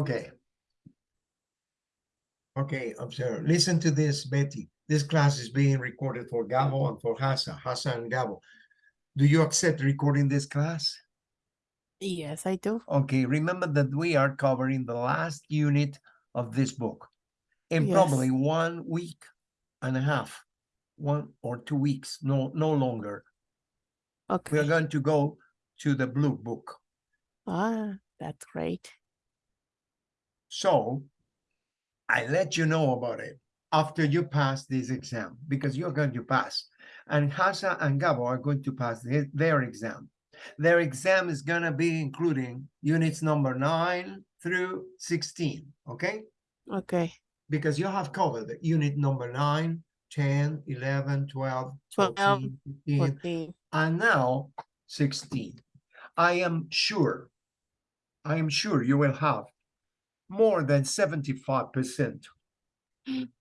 Okay. Okay, observe. Listen to this, Betty. This class is being recorded for Gabo and for Hassa, Hassa and Gabo. Do you accept recording this class? Yes, I do. Okay, remember that we are covering the last unit of this book in Yes. probably one week and a half, one or two weeks, no, no longer. Okay. We are going to go to the blue book. Ah, that's great. So I let you know about it after you pass this exam because you're going to pass. And Hasa and Gabo are going to pass their, exam. Their exam is going to be including units number 9 through 16, okay? Okay. Because you have covered the unit number 9, 10, 11, 12, 12, 14, 15, 14. and now 16. I am sure, I am sure you will have more than 75%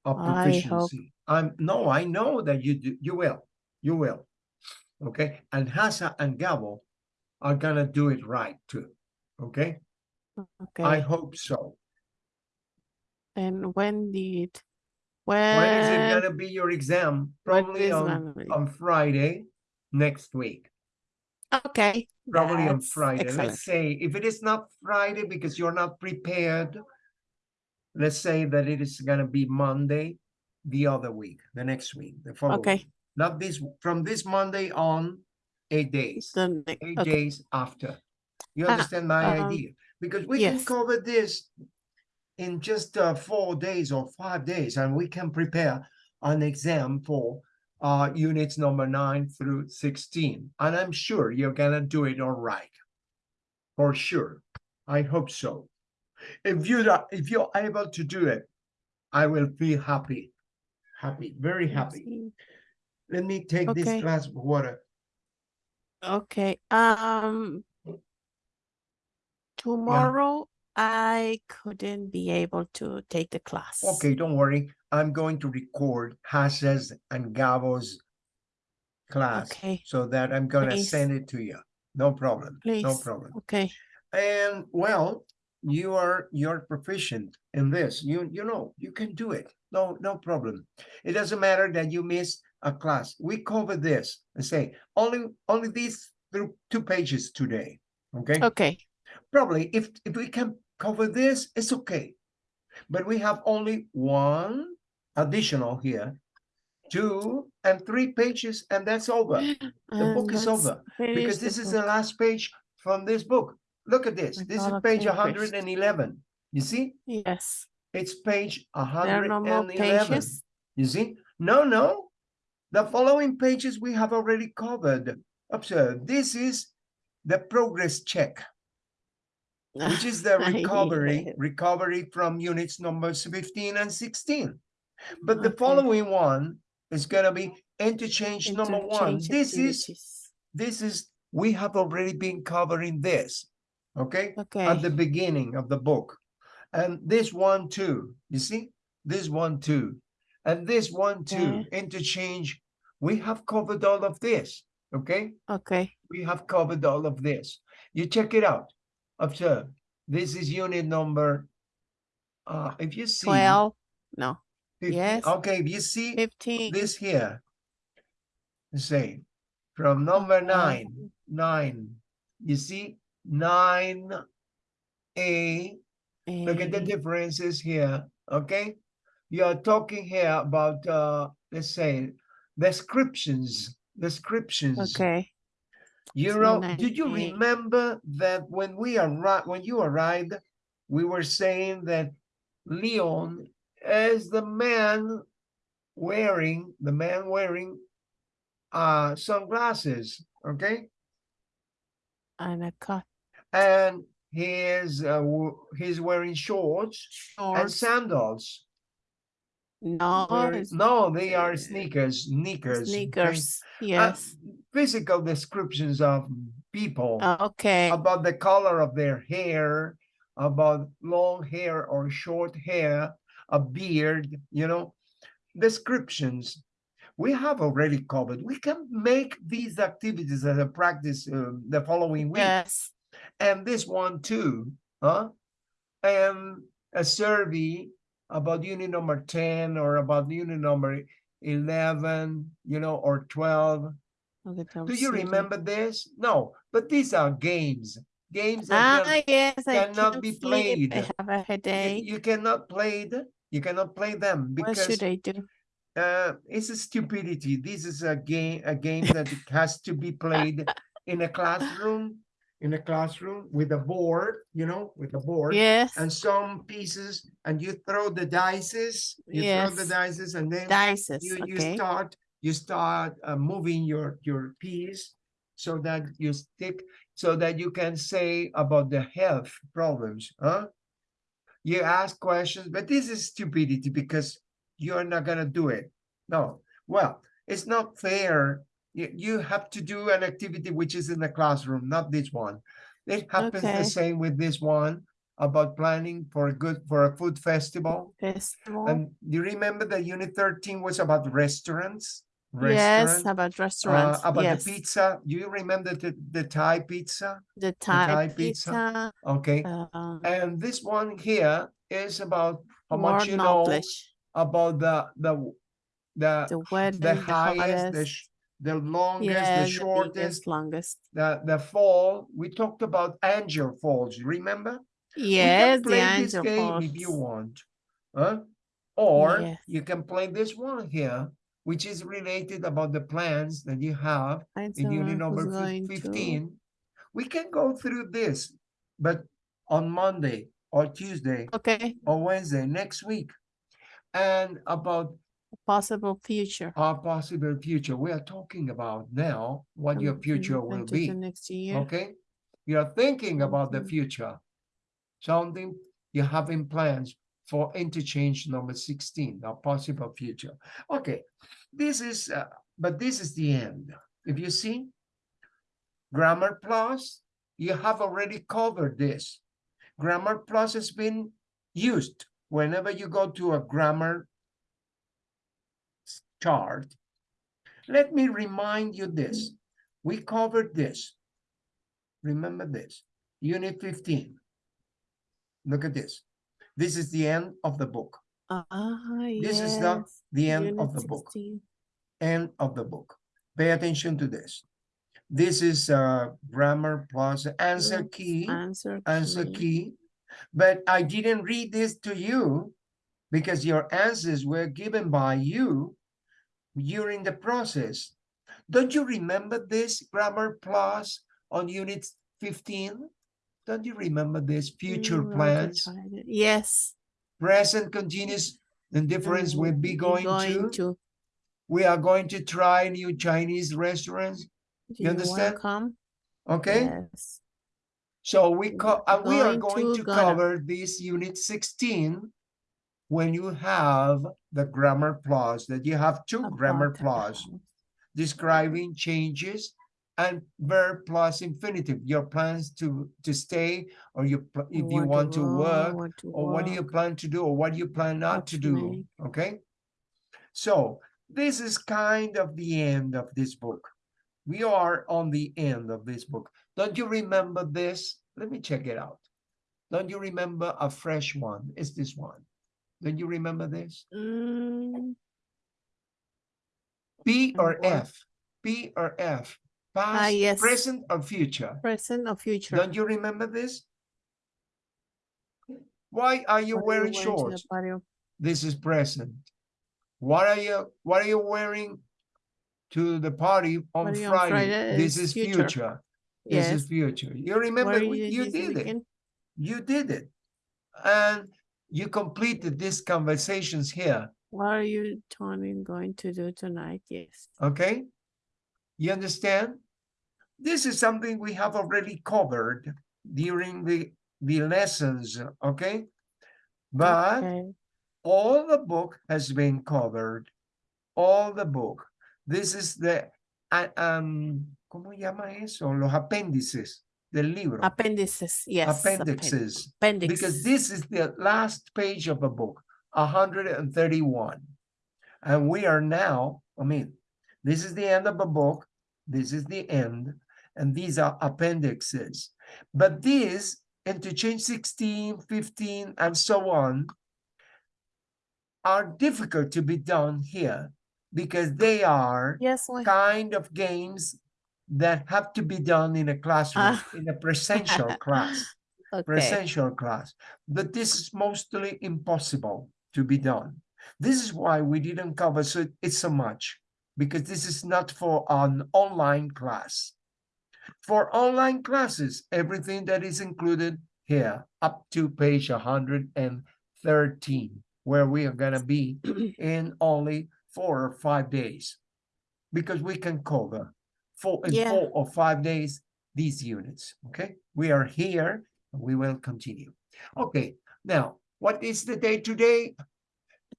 of proficiency. I'm no, I know that you do, you will, you will. Okay, and Hasa and Gabo are gonna do it right too. Okay, Okay. I hope so. And when did when, When is it gonna be your exam? Probably on on Friday next week. Okay. Probably on Friday. Excellent. Let's say if it is not Friday because you're not prepared, let's say that it is gonna be Monday, the other week, the next week, the following. Okay. Not this, from this Monday on, eight days, The eight okay. days after. You Ah, understand my um, idea? Because we can cover this in just uh, four days or five days, and we can prepare an exam for uh, units number nine through 16. And I'm sure you're gonna do it all right. For sure. I hope so. If you're if you're able to do it, I will be happy. Happy, very happy. Let me take this Okay. glass of water. Okay. Um tomorrow I couldn't be able to take the class. Okay, don't worry. I'm going to record Hassa's and Gabo's class Okay. so that I'm gonna send it to you. No problem. No problem. Okay. And well, you are you're proficient in this. You you know you can do it. No no problem. It doesn't matter that you missed a class. We cover this and say only only these through two pages today. Okay. Okay. Probably if if we can cover this, it's okay. But we have only one additional here, two and three pages, and that's over. The book is over because this is book. the last page from this book. Look at this. My This is page 111. You see? Yes. It's page There are no 111. pages. You see? No, no. The following pages we have already covered. Observe, this is the progress check, which is the recovery, recovery from units numbers 15 and 16. But the Okay. following one is gonna be interchange number one. Interchange This is this is we have already been covering this okay okay? at the beginning of the book and this one too you see this one too and this one too interchange we have covered all of this okay Okay. we have covered all of this you check it out observe this is unit number uh if you see 12. No. 15 yes. okay you see 15. this here say from number Uh, nine nine you see nine a. Look at the differences here okay? You are talking here about uh let's say descriptions descriptions. Okay. you So know did you remember that when we arrived when you arrived we were saying that leon is the man wearing the man wearing uh sunglasses okay And a cut. and he is uh, he's wearing shorts shorts, and sandals No. Wearing- no they are uh, sneakers sneakers okay? Sneakers. Uh, Yes. physical descriptions of people okay. about the color of their hair about long hair or short hair a beard you know descriptions we have already covered we can make these activities as a practice uh, the following week yes. and this one too huh And a survey about unit number ten or about unit number eleven, you know, or twelve. Okay, Do you remember this? No, but these are games, games that Ah, can- yes, cannot be sleep. I played. have a you, headache. you cannot play the, you cannot play them What because should I do? uh, it's a stupidity. This is a game, a game that has to be played in a classroom, in a classroom with a board, you know, with a board. Yes, And some pieces, and you throw the dices, you throw the Yes. dices, and then dices, you, you okay. start, you start uh, moving your, your piece so that you stick, so that you can say about the health problems, huh? You ask questions, but this is stupidity because you're not gonna do it. No, well, it's not fair. You, you have to do an activity which is in the classroom, not this one. It happens Okay. the same with this one about planning for a good, for a food festival. Festival. And do you remember that unit thirteen was about restaurants? Yes, Restaurant, about uh, restaurants. about Yes, the pizza. Do you remember the, the Thai pizza? the Thai Thai pizza, pizza. Okay, uh, and this one here is about how much you know about the, the, the, The wedding, the the highest, the, the longest, Yeah, the the shortest, biggest, longest. the, the fall. We talked about Angel Falls, you remember? Yes, the play this angel game if you want. Huh? Or Yes. you can play this one here, which is related about the plans that you have in unit number fif- going to. fifteen. We can go through this, but on Monday or Tuesday Okay, or Wednesday next week. And about possible future. our possible future, we are talking about now what your future will be. Next year. Okay? You're thinking about the Mhm. future. Something you're having plans for interchange number sixteen, a possible future. Okay, this is, uh, but this is the end. If you see, Grammar Plus, you have already covered this. Grammar Plus has been used whenever you go to a grammar chart. Let me remind you this. We covered this. Remember this, unit fifteen. Look at this. This is the end of the book, Ah, This is the- yes. the end of the book, end of the book. Pay attention to this. This is uh grammar plus answer key, Answer. answer key. key. But I didn't read this to you because your answers were given by you during the process. Don't you remember this grammar plus on unit fifteen? Don't you remember this future Mm, plans? Yes. present continuous indifference We'll be we're going to. We are going to try new Chinese restaurants, You're understand? welcome. okay? Yes. So we co- uh, we are going going to to cover this unit sixteen when you have the grammar clause, that you have two grammar clause describing changes and verb plus infinitive, your plans to, to stay, or you, if you want to work, to or what do you plan to do, or what do you plan not what to do, make. okay? So this is kind of the end of this book. We are on the end of this book. Don't you remember this? Let me check it out. Don't you remember a fresh one? Is this one? Don't you remember this? Mm, P or? F? P or F? Past, Ah, yes. present or future? present or future? Don't you remember this? Why are you What wearing the shorts? This is present. What are you, what are you wearing to the party on Party on Friday? Friday This is future. future. This Yes. is future. You remember, you this did it. You did it. And you completed these conversations here, What are you, Tony, going to do tonight? Yes. okay? You understand? This is something we have already covered during the, the lessons, okay? But Okay. all the book has been covered. All the book. This is the, um, ¿cómo llama eso? Los apéndices del libro. Appendices, yes. appen- Appendixes. Appendix. Because this is the last page of a book, hundred and thirty-one. And we are now, I mean, this is the end of a book, this is the end, and these are appendixes. But these, interchange 16, 15, and so on are difficult to be done here because they are Yes, kind of games that have to be done in a classroom, Ah. in a presential class, okay. presential class. But this is mostly impossible to be done. This is why we didn't cover so it so much because this is not for an online class. For online classes, everything that is included here up to page 113, where we are going to be in only four or five days because we can cover four in Yeah. four or five days these units. Okay, we are here. and We will continue. Okay, now what is the day today?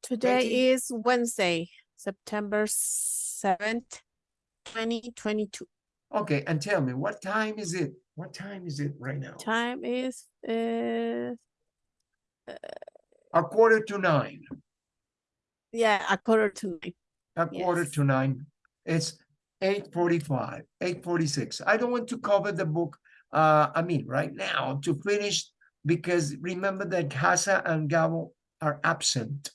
Today Betty? is Wednesday, September seventh, twenty twenty-two. Okay, and tell me what time is it? What time is it right now? Time is uh A quarter to nine. yeah, a quarter to nine. A quarter Yes. to nine. It's eight forty-five, eight forty-six. I don't want to cover the book. Uh, I mean, right now to finish because remember that Casa and Gabo are absent,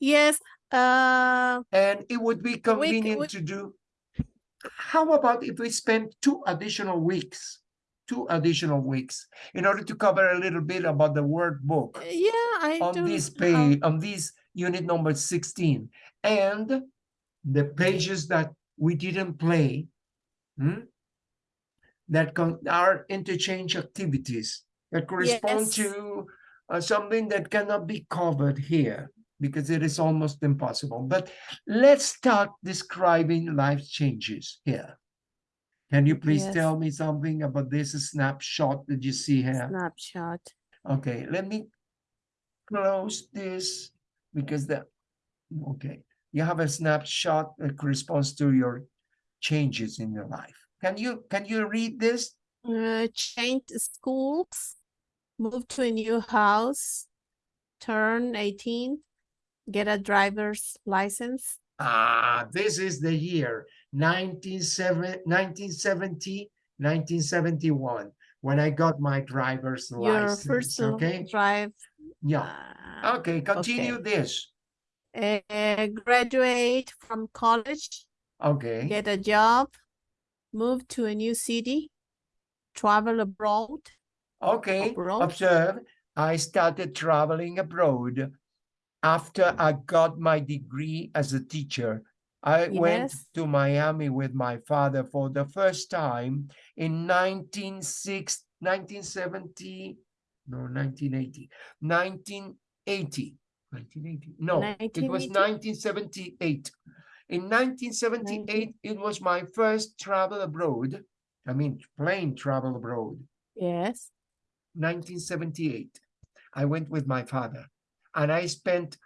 Yes, uh and it would be convenient we- to do. How about if we spend two additional weeks, two additional weeks, in order to cover a little bit about the workbook? yeah, I on this page, on this unit number sixteen, and the pages that we didn't play. hmm, That are interchange activities that correspond Yes. to uh, something that cannot be covered here because it is almost impossible. But let's start describing life changes here. Can you please Yes. tell me something about this snapshot that you see here? snapshot. Okay, let me close this because the, okay, you have a snapshot that corresponds to your changes in your life. Can you, can you read this? Uh, change schools, move to a new house, turn eighteen, get a driver's license. Ah, this is the year 1970, 1970, 1971, when I got my driver's Your license, first okay? drive. Yeah, uh, okay, continue this. uh, graduate from college, Okay, get a job, move to a new city, travel abroad. okay, abroad? observe, I started traveling abroad after I got my degree as a teacher. I went to Miami with my father for the first time in 1960, 1970, no, 1980, 1980, 1980, no, it was 1978. In 1978, it was my first travel abroad. I mean, plane travel abroad. Yes. 1978. I went with my father and I spent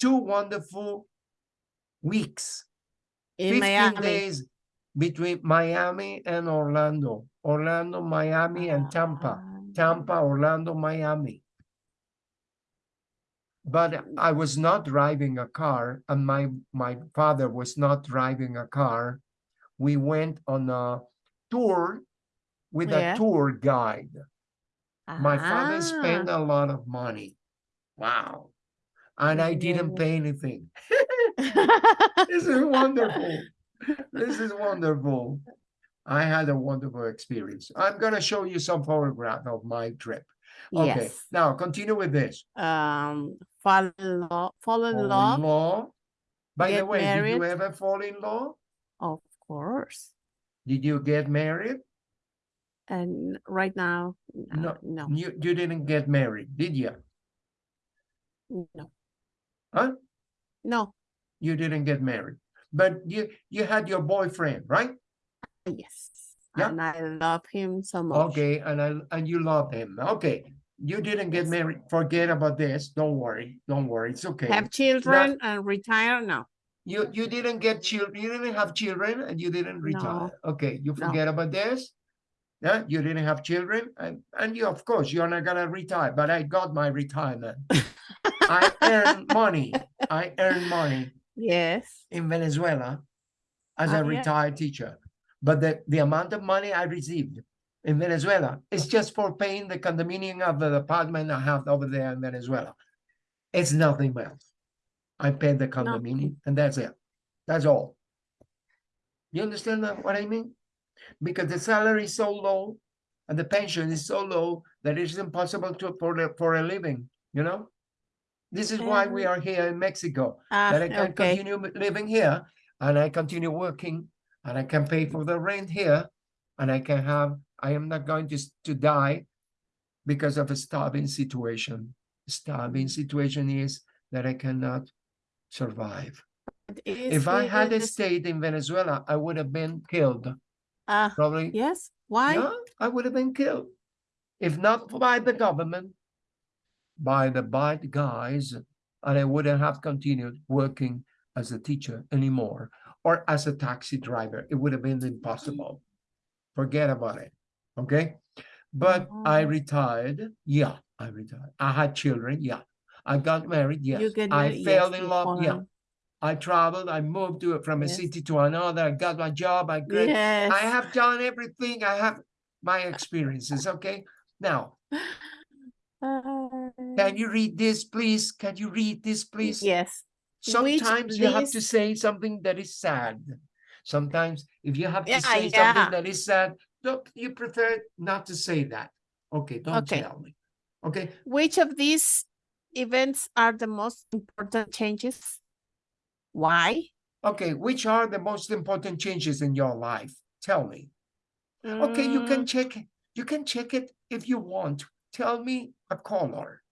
two wonderful weeks, In 15 Miami. days between Miami and Orlando, Orlando, Miami, and Tampa, Ah, Tampa, Orlando, Miami. But I was not driving a car and my, my father was not driving a car. We went on a tour with Yeah. a tour guide. My father spent ah. a lot of money. Wow. And I didn't pay anything. This is wonderful. This is wonderful. I had a wonderful experience. I'm gonna show you some photograph of my trip. Okay, Yes. now continue with this. Um, fall in love, fall in Fall in love, law. By the get way, did you ever fall in law? of course. Did you get married? And right now, No, no, You, you didn't get married, did you? No, Huh? no. You didn't get married, but you, you had your boyfriend, right? Yes. Yeah. And I love him so much. Okay, and I, and you love him. Okay, you didn't get Yes. married. Forget about this. Don't worry. Don't worry. It's okay. Have children and retire? No. You, you didn't get children. You didn't have children and you didn't retire. Okay, you No. forget about this. Yeah, you didn't have children and, and you, of course, you're not gonna retire, but I got my retirement. I earn money. I earn money Yes. in Venezuela as Ah, a yeah. retired teacher. But the, the amount of money I received in Venezuela. is just for paying the condominium of the apartment I have over there in Venezuela. It's nothing else. I pay the condominium and that's it. That's all. You understand what I mean? Because the salary is so low and the pension is so low that it's impossible to for for a living, you know? This is why we Um, are here in Mexico Ah, that I can okay. continue living here and I continue working and I can pay for the rent here and I can have, I am not going to, to die because of a starving situation. Starving situation is that I cannot survive. If I had Is- stayed in Venezuela, I would have been killed. Ah, Probably, yes, why? yeah, I would have been killed. If not by the government, by the bad guys, and I wouldn't have continued working as a teacher anymore or as a taxi driver. It would have been impossible. Forget about it. Okay. But I Oh. retired. Yeah, I retired. I had children. Yeah. I got married. Yes. You get I fell yes, in love. Yeah. I traveled. I moved to from a Yes. city to another. I got my job. I got Yes. I have done everything. I have my experiences. Okay. Now, Uh, can you read this, please? Can you read this, please? Yes, Which Sometimes you have to say something that is sad. Sometimes if you have to Yeah, say yeah. something that is sad, don't you prefer not to say that? Okay, don't Okay. tell me. Okay, which of these events are the most important changes? Why? okay, which are the most important changes in your life? Tell me. Okay, you can Mm, check it. You can check it if you want. Tell me a color.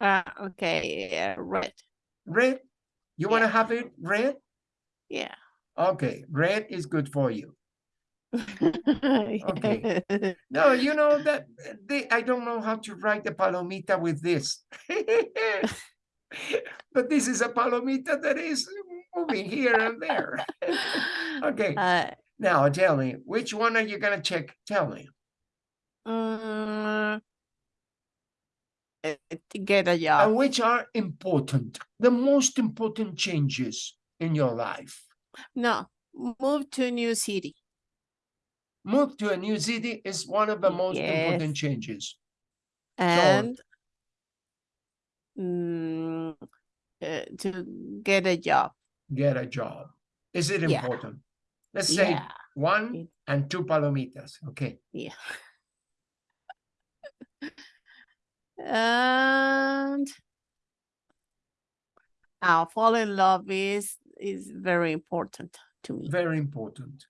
Ah, okay, uh, red, Red? You want to have it red? yeah. Okay, red is good for you. Okay. No, you know that they, I don't know how to write the palomita with this. But this is a palomita that is moving here and there. Okay, Uh, now tell me, which one are you gonna check? Tell me. Get a And job. which are important, the most important changes in your life. No, move to a new city. Move to a new city is one of the most important changes. And mm, uh, to get a job. Get a job. Is it Yeah. important? Let's say Yeah, one and two palomitas, okay? yeah. And now fall in love is is very important to me. Very important.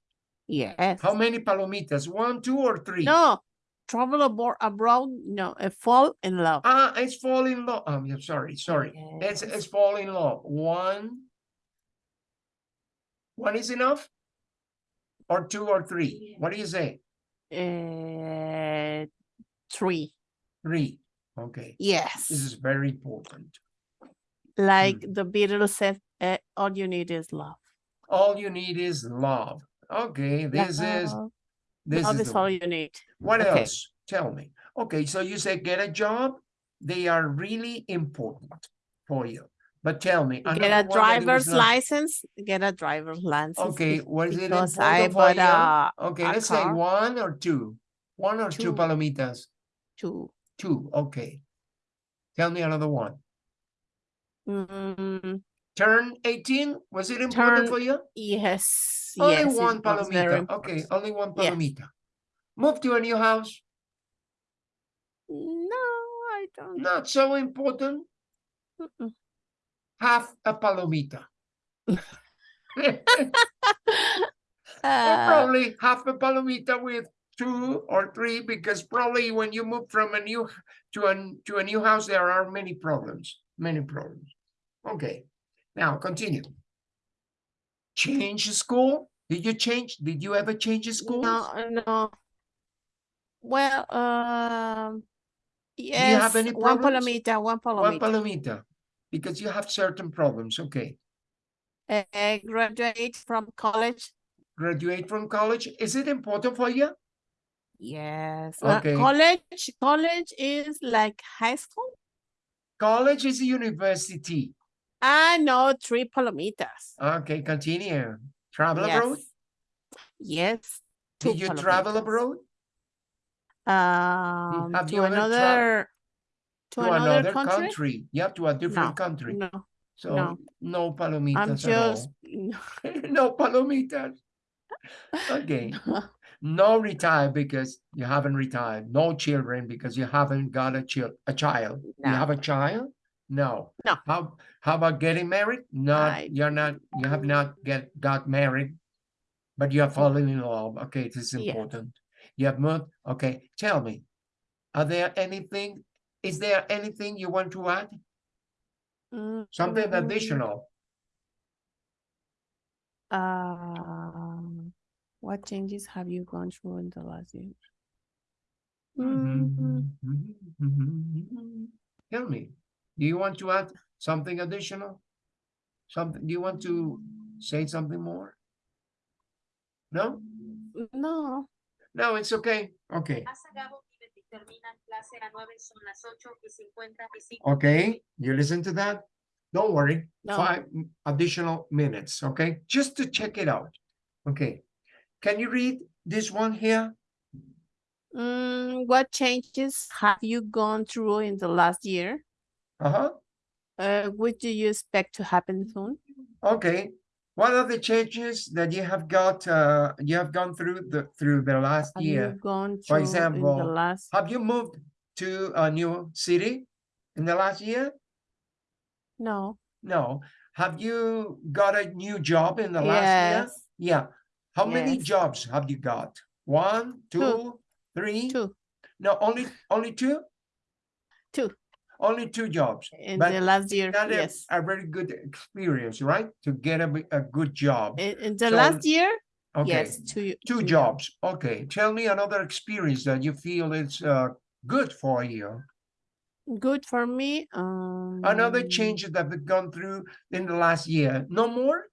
Yes. How many palomitas? One, two, or three? No, travel abroad abroad. No, uh, fall in love. Ah, it's fall in love. Um, I'm sorry, sorry. It's Yes. it's fall in love. One. One is enough? Or two or three? What do you say? Uh, three. Three. Okay. Yes. This is very important. like the Beatles said, uh, all you need is love. All you need is love. Okay, this is this love is is all you need. What okay. else? Tell me. Okay, so you say get a job. They are really important for you. But tell me, Get a driver's not- license. Get a driver's license. Okay, be- was it because I important for you? a Okay, a let's say one or two. One or two Two. palomitas. two. Two. Okay. Tell me another one. Mm, Turn 18. Was it important Turn- for you? yes. Only yes, one palomita. Okay, only one Yes. palomita. Move to a new house. No, I don't. Not so important. Mm-mm. Half a palomita. Uh, probably half a palomita with two or three, because probably when you move from a new to a to a new house, there are many problems, many problems. Okay, now continue. Change school? Did you change? Did you ever change school? no, no. Well, um, you have yes, any one palomita, one palomita One palomita. palomita, because you have certain problems. Okay, Uh, graduate from college. graduate from college. Is it important for you? Yes. uh, Okay. college, college is like high school. College is a university. I know three palomitas. Okay, continue. Travel abroad? Yes. Yes. two Did you travel abroad? Um, have to you another, to To another country? Yeah, to a different No, country. No, So no. no I'm palomitas at just, all. No palomitas. Okay. No retire because you haven't retired. No children because you haven't got a child. A child. You have a child? No. No. How how about getting married? Not I- you're not. You have not get got married, but you are falling in love. Okay, this is important. You have moved. Okay, tell me, are there anything? Is there anything you want to add? Something Mm, additional? Um, what changes have you gone through in the last year? Mm, mhm. Tell me, do you want to add something additional? Something, do you want to say something more? No? No, No, it's okay. Okay, Pasa Gabo y terminan clase a 9, son las 8 y 55. okay. You listen to that? Don't worry, No. five additional minutes, okay? Just to check it out. Okay. Can you read this one here? Mm, what changes have you gone through in the last year? Uh-huh. Uh, what do you expect to happen soon? Okay. What are the changes that you have got, uh, you have gone through the, through the last Have year? gone For through in the example, last? Have you moved to a new city in the last year? No. No. Have you got a new job in the last year? Yes, Yeah. How many jobs have you got? One, two, three? two, No, only only two? two Only two jobs. in But the last year. A, Yes. a very good experience, right? To get a, a good job. In, in the So, last year, Okay. yes, two. Two two jobs. Okay. Tell me another experience that you feel is uh, good for you. Good for me. Um. Another change that we've gone through in the last year. No more?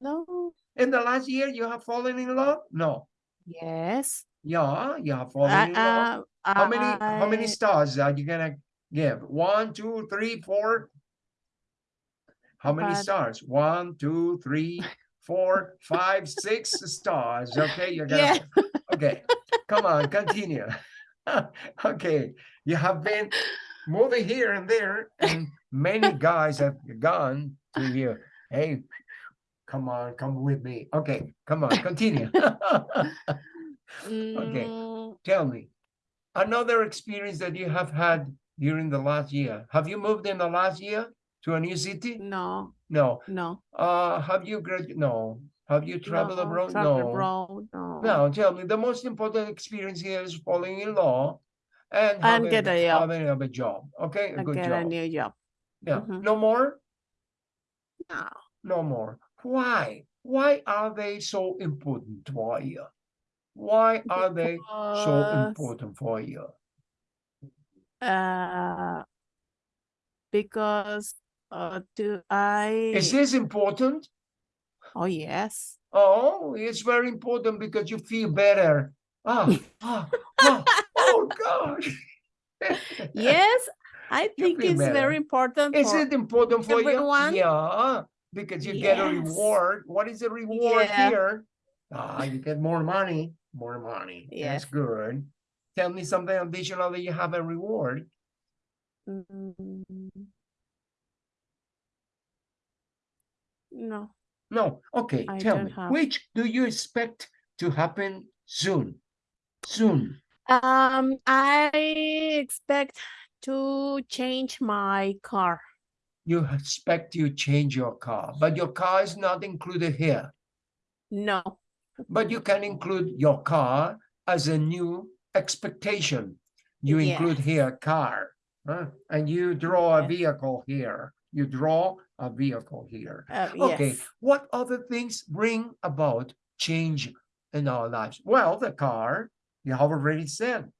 No. In the last year, you have fallen in love? No. Yes. Yeah, you have fallen I, in love. uh, How many how many stars are you gonna give? One, two, three, four? How many But- stars? One, two, three, four, five, six stars. Okay, you're gonna okay. Come on, continue. okay, you have been moving here and there, and many guys have gone to you. Hey, come on, come with me. Okay, come on, continue. Okay. Mm, Tell me, another experience that you have had during the last year. Have you moved in the last year to a new city? No, No. no. Uh, have you grad? No. Have you traveled no, abroad? travel No. abroad, no. No. Tell me, the most important experience here is falling in law and And having, get a job. having a job. Okay, a good get a new job. Yeah. Mhm. No more. No. No more. Why? Why are they so important for you? Why are they so important for you? Uh, because, uh, do I? Is this important? Oh, yes. Oh, it's very important because you feel better. Ah, ah, ah, oh gosh. Yes, I think it's better. very important Is for it important for you? everyone? Yeah, because you get a reward. What is the reward Yeah. here? Ah, you get more money, more money. That's Yes. good. Tell me something additional that you have a reward. Mm, No, No, okay, I tell me, have. which do you expect to happen soon? Soon. um, I expect to change my car. You expect you change your car, but your car is not included here. No, But you can include your car as a new expectation. You include Yes. here car, huh? and you draw a vehicle here. You draw a vehicle here. uh, Okay, yes. what other things bring about change in our lives? Well, the car, you have already said.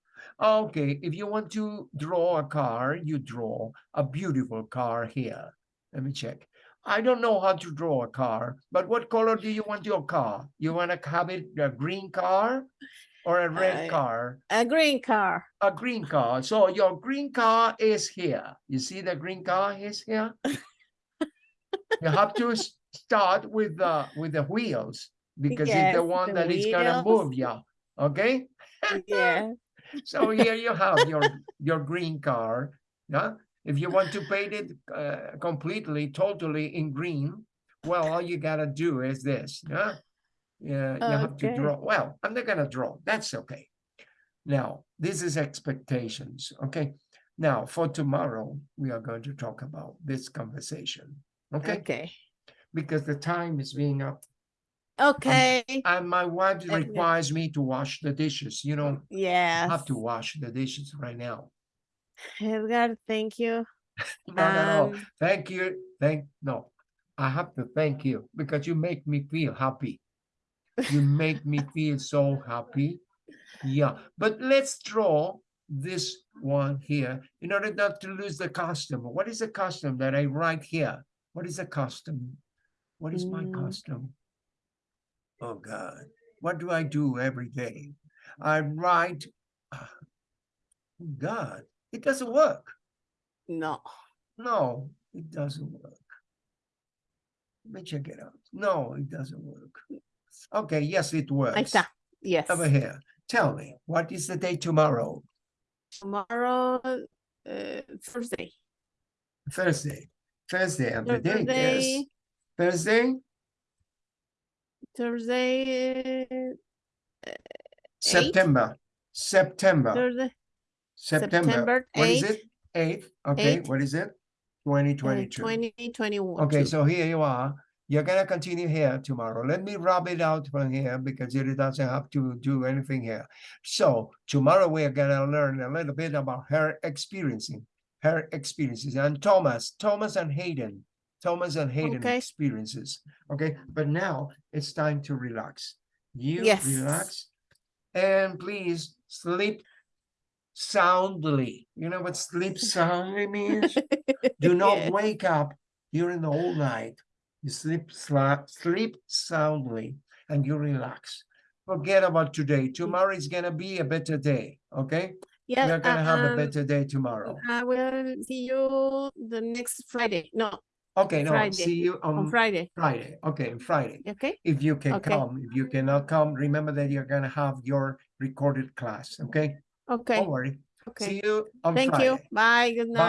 Okay, if you want to draw a car, you draw a beautiful car here. Let me check. I don't know how to draw a car, but what color do you want your car? You want to have it a green car or a red I- car? A green car. A green car. So your green car is here. You see the green car is here? You have to start with the with the wheels because it's the one the that is gonna wheels. move, yeah. Okay? Yeah. So here you have your, your green car, yeah? If you want to paint it uh, completely, totally in green, well, all you gotta do is this, yeah? Yeah, you have to draw, well, I'm not gonna draw, that's okay. Now, this is expectations, okay? Now, for tomorrow, we are going to talk about this conversation, okay? Okay. Because the time is being up, Okay. and my wife requires me to wash the dishes, you know? Yeah. I have to wash the dishes right now. Edgar, thank you. No, no, no. Um, Thank you. Thank no. I have to thank you because you make me feel happy. You make me feel so happy. Yeah, but let's draw this one here in order not to lose the custom. What is the custom that I write here? What is the custom? What is my Mm. custom? Oh God, what do I do every day? I write. ah, God, it doesn't work. no. No, it doesn't work. Let me check it out. No, it doesn't work. Okay, yes, it works. está. Yes. Over here. Tell me, what is the day tomorrow? Tomorrow, uh, Thursday. Thursday. Thursday, and the date is Thursday, Thursday, Thursday, September. September. Thursday, September. September What is 8th, it? Eighth. Okay, Eighth. what is it? 2022. Uh, 2021. Okay, so here you are. You're gonna continue here tomorrow. Let me rub it out from here because it doesn't have to do anything here. So tomorrow we are gonna learn a little bit about her experiencing, her experiences and Thomas, Thomas and Hayden, Thomas and Hayden Okay. experiences. Okay, but now it's time to relax. You Yes. relax and please sleep soundly. You know what sleep soundly means? Do not Yeah. wake up during the whole night. You sleep sleep soundly and you relax. Forget about today. Tomorrow is gonna be a better day. Okay, Yeah, we're gonna have a um, better day tomorrow. I will see you the next Friday. No, Okay, no, Friday, see you on on Friday. Friday. Okay, on Friday. Okay. If you can Okay. come, if you cannot come, remember that you're gonna have your recorded class. Okay, Okay. don't worry. Okay. See you on Friday. Thank Friday. you. Bye. Good night.